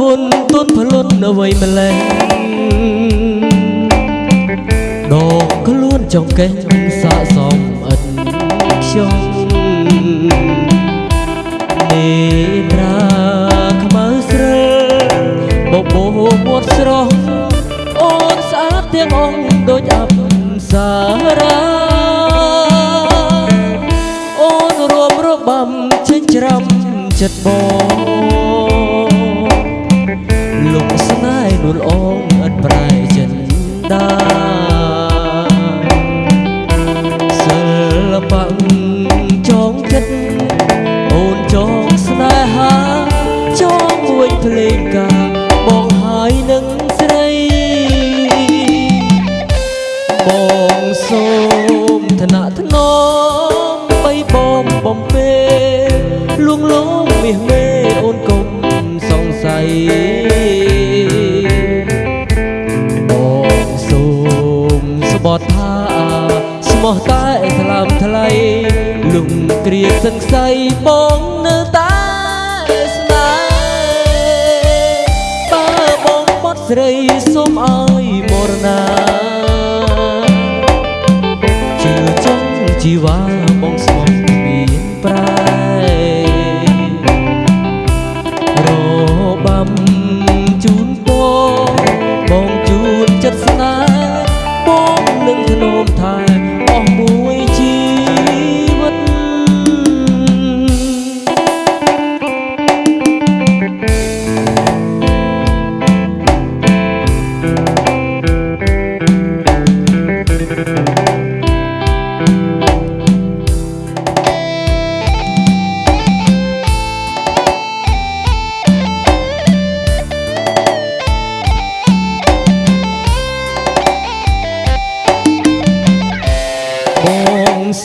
វត់លួនទុនផ្លុនអ្វីម្លេះដកខ្លួនចង់កេះសាកសមអិនខ្ញុំនេត្រាខ្មៅស្រើបបោមាត់ស្រស់អូនស្អាតទាំងអង្គដូចអប្សារាអូនរួមរបាំចិញ្ច្រាំចិត្តបង លុកស្នេហ៍នួលអងឥតប្រែចិនដាសិល្បៈចងចិត្តអូនចងស្នេហាចងមួយភ្លេងការបងហើយនឹងស្រីបងសូមឋានៈធ្នមបីបងបំពេលួងលោមមាសមេ លំគ្រាសង្ស័យបងនៅតែស្នេហ៍បើបងបត់ស្រីសូមឲ្យមរណាជឿចង់ជីវ៉ា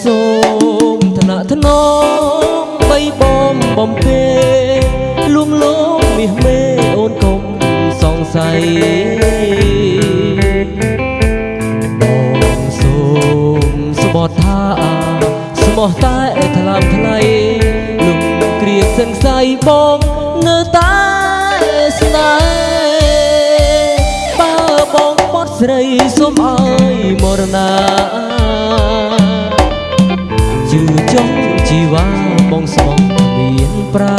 សូមឋានៈធ្នមបីបងបំពេលួងលោមមាសមេអូនកុំសង្ស័យបងសូមស្បត់ថាស្មោះតែថ្លើមថ្លៃលំគ្រាសង្ស័យបងនៅតែស្នេហ៍បើបងបត់ស្រីសូមឲ្យមរណា ជឿចង់ជីវ៉ាបងស្មោះគ្មានប្រែ